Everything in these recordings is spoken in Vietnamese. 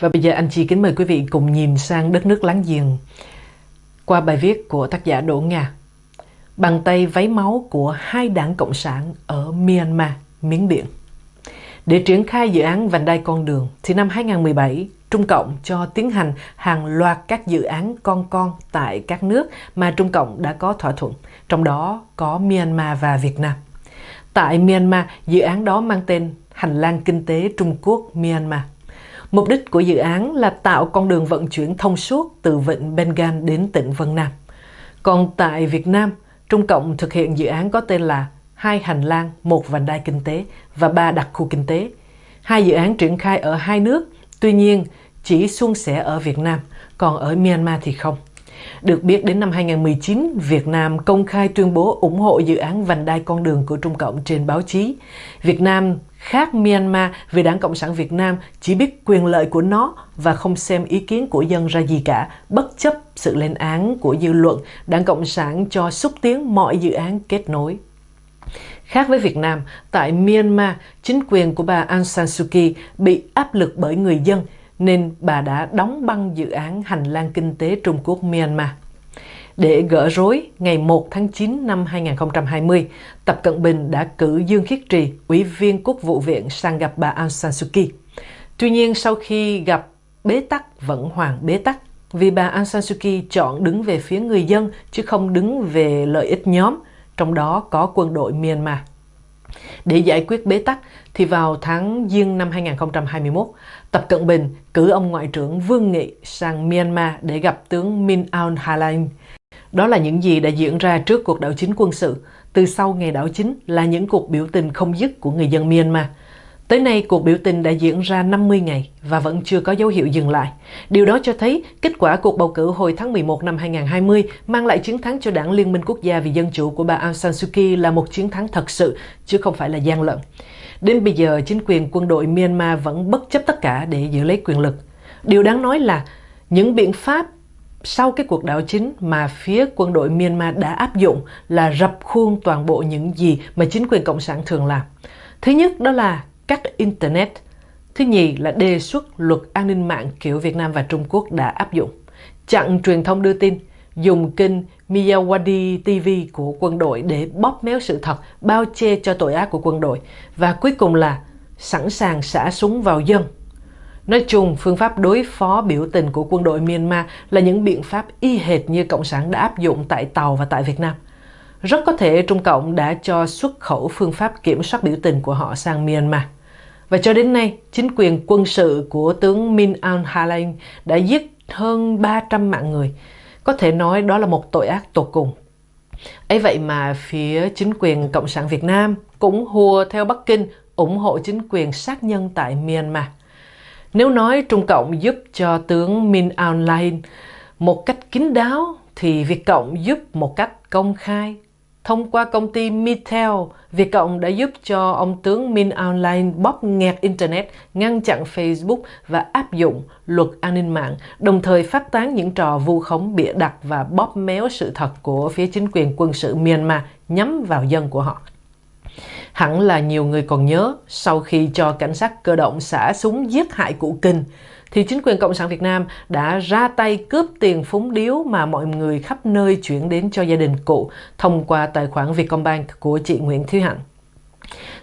Và bây giờ anh chị kính mời quý vị cùng nhìn sang đất nước láng giềng qua bài viết của tác giả Đỗ Nga. Bàn tay váy máu của hai đảng Cộng sản ở Myanmar, Miến Điện. Để triển khai dự án vành đai con đường, thì năm 2017, Trung Cộng cho tiến hành hàng loạt các dự án con con tại các nước mà Trung Cộng đã có thỏa thuận, trong đó có Myanmar và Việt Nam. Tại Myanmar, dự án đó mang tên Hành lang Kinh tế Trung Quốc-Myanmar. Mục đích của dự án là tạo con đường vận chuyển thông suốt từ vịnh Bengal đến tỉnh Vân Nam. Còn tại Việt Nam, Trung Cộng thực hiện dự án có tên là hai hành lang, một vành đai kinh tế và ba đặc khu kinh tế. Hai dự án triển khai ở hai nước, tuy nhiên chỉ suôn sẻ ở Việt Nam, còn ở Myanmar thì không. Được biết đến năm 2019, Việt Nam công khai tuyên bố ủng hộ dự án vành đai con đường của Trung Cộng trên báo chí. Việt Nam khác Myanmar vì Đảng Cộng sản Việt Nam chỉ biết quyền lợi của nó và không xem ý kiến của dân ra gì cả, bất chấp sự lên án của dư luận, Đảng Cộng sản cho xúc tiến mọi dự án kết nối. Khác với Việt Nam, tại Myanmar, chính quyền của bà Aung San Suu Kyi bị áp lực bởi người dân nên bà đã đóng băng dự án hành lang kinh tế Trung Quốc-Myanmar. Để gỡ rối, ngày 1 tháng 9 năm 2020, Tập Cận Bình đã cử Dương Khiết Trì, Ủy viên Quốc vụ viện sang gặp bà Aung San Suu Kyi. Tuy nhiên, sau khi gặp bế tắc vẫn hoàng bế tắc, vì bà Aung San Suu Kyi chọn đứng về phía người dân chứ không đứng về lợi ích nhóm, trong đó có quân đội Myanmar. Để giải quyết bế tắc thì vào tháng Giêng năm 2021, Tập Cận Bình cử ông Ngoại trưởng Vương Nghị sang Myanmar để gặp tướng Min Aung Hlaing. Đó là những gì đã diễn ra trước cuộc đảo chính quân sự. Từ sau ngày đảo chính là những cuộc biểu tình không dứt của người dân Myanmar. Tới nay, cuộc biểu tình đã diễn ra 50 ngày và vẫn chưa có dấu hiệu dừng lại. Điều đó cho thấy kết quả cuộc bầu cử hồi tháng 11 năm 2020 mang lại chiến thắng cho đảng Liên minh Quốc gia vì Dân chủ của bà Aung San Suu Kyi là một chiến thắng thật sự, chứ không phải là gian lận. Đến bây giờ, chính quyền quân đội Myanmar vẫn bất chấp tất cả để giữ lấy quyền lực. Điều đáng nói là những biện pháp sau cái cuộc đảo chính mà phía quân đội Myanmar đã áp dụng là rập khuôn toàn bộ những gì mà chính quyền Cộng sản thường làm. Thứ nhất đó là cắt Internet. Thứ nhì là đề xuất luật an ninh mạng kiểu Việt Nam và Trung Quốc đã áp dụng. Chặn truyền thông đưa tin, dùng kênh Miyawadi TV của quân đội để bóp méo sự thật, bao che cho tội ác của quân đội. Và cuối cùng là sẵn sàng xả súng vào dân. Nói chung, phương pháp đối phó biểu tình của quân đội Myanmar là những biện pháp y hệt như Cộng sản đã áp dụng tại Tàu và tại Việt Nam. Rất có thể Trung Cộng đã cho xuất khẩu phương pháp kiểm soát biểu tình của họ sang Myanmar. Và cho đến nay, chính quyền quân sự của tướng Min Aung Hlaing đã giết hơn 300 mạng người. Có thể nói đó là một tội ác tột cùng. ấy vậy mà phía chính quyền Cộng sản Việt Nam cũng hùa theo Bắc Kinh ủng hộ chính quyền sát nhân tại Myanmar. Nếu nói Trung Cộng giúp cho tướng Min Aung Hlaing một cách kín đáo thì Việt Cộng giúp một cách công khai Thông qua công ty Mitel, Việt Cộng đã giúp cho ông tướng Min Aung Hlaing bóp nghẹt Internet, ngăn chặn Facebook và áp dụng luật an ninh mạng, đồng thời phát tán những trò vu khống bịa đặt và bóp méo sự thật của phía chính quyền quân sự Myanmar nhắm vào dân của họ. Hẳn là nhiều người còn nhớ, sau khi cho cảnh sát cơ động xả súng giết hại cụ Kinh, thì chính quyền Cộng sản Việt Nam đã ra tay cướp tiền phúng điếu mà mọi người khắp nơi chuyển đến cho gia đình cụ thông qua tài khoản Vietcombank của chị Nguyễn Thúy Hạnh.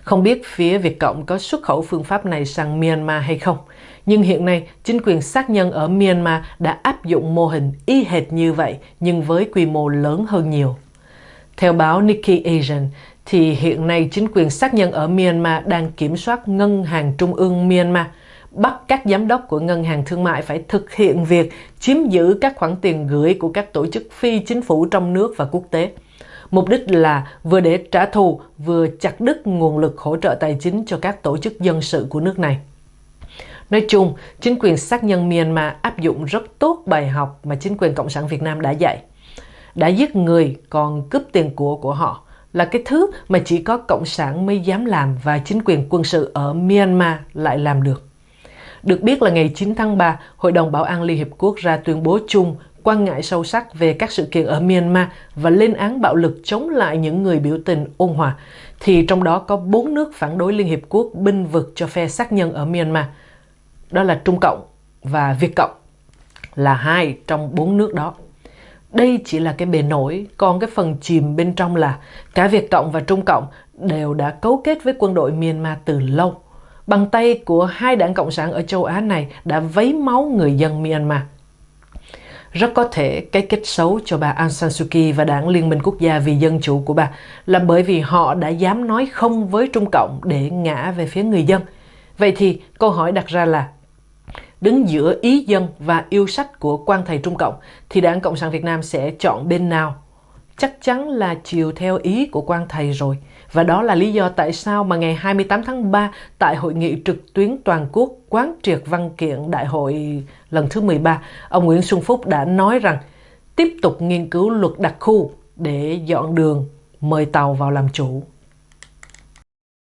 Không biết phía Việt Cộng có xuất khẩu phương pháp này sang Myanmar hay không, nhưng hiện nay chính quyền sát nhân ở Myanmar đã áp dụng mô hình y hệt như vậy nhưng với quy mô lớn hơn nhiều. Theo báo Nikkei Asian, thì hiện nay chính quyền sát nhân ở Myanmar đang kiểm soát ngân hàng trung ương Myanmar – bắt các giám đốc của ngân hàng thương mại phải thực hiện việc chiếm giữ các khoản tiền gửi của các tổ chức phi chính phủ trong nước và quốc tế. Mục đích là vừa để trả thù, vừa chặt đứt nguồn lực hỗ trợ tài chính cho các tổ chức dân sự của nước này. Nói chung, chính quyền sát nhân Myanmar áp dụng rất tốt bài học mà chính quyền Cộng sản Việt Nam đã dạy. Đã giết người còn cướp tiền của của họ là cái thứ mà chỉ có Cộng sản mới dám làm và chính quyền quân sự ở Myanmar lại làm được. Được biết là ngày 9 tháng 3, Hội đồng Bảo an Liên Hiệp Quốc ra tuyên bố chung quan ngại sâu sắc về các sự kiện ở Myanmar và lên án bạo lực chống lại những người biểu tình ôn hòa. Thì trong đó có bốn nước phản đối Liên Hiệp Quốc binh vực cho phe sát nhân ở Myanmar. Đó là Trung Cộng, và Việt Cộng là hai trong bốn nước đó. Đây chỉ là cái bề nổi, còn cái phần chìm bên trong là cả Việt Cộng và Trung Cộng đều đã cấu kết với quân đội Myanmar từ lâu. Bằng tay của hai đảng Cộng sản ở châu Á này đã vấy máu người dân Myanmar. Rất có thể cái kết xấu cho bà Aung San Suu Kyi và đảng Liên minh Quốc gia vì Dân chủ của bà là bởi vì họ đã dám nói không với Trung Cộng để ngã về phía người dân. Vậy thì câu hỏi đặt ra là đứng giữa ý dân và yêu sách của quan thầy Trung Cộng thì đảng Cộng sản Việt Nam sẽ chọn bên nào? Chắc chắn là chiều theo ý của quan thầy rồi. Và đó là lý do tại sao mà ngày 28 tháng 3 tại hội nghị trực tuyến toàn quốc quán triệt văn kiện đại hội lần thứ 13, ông Nguyễn Xuân Phúc đã nói rằng tiếp tục nghiên cứu luật đặc khu để dọn đường mời tàu vào làm chủ.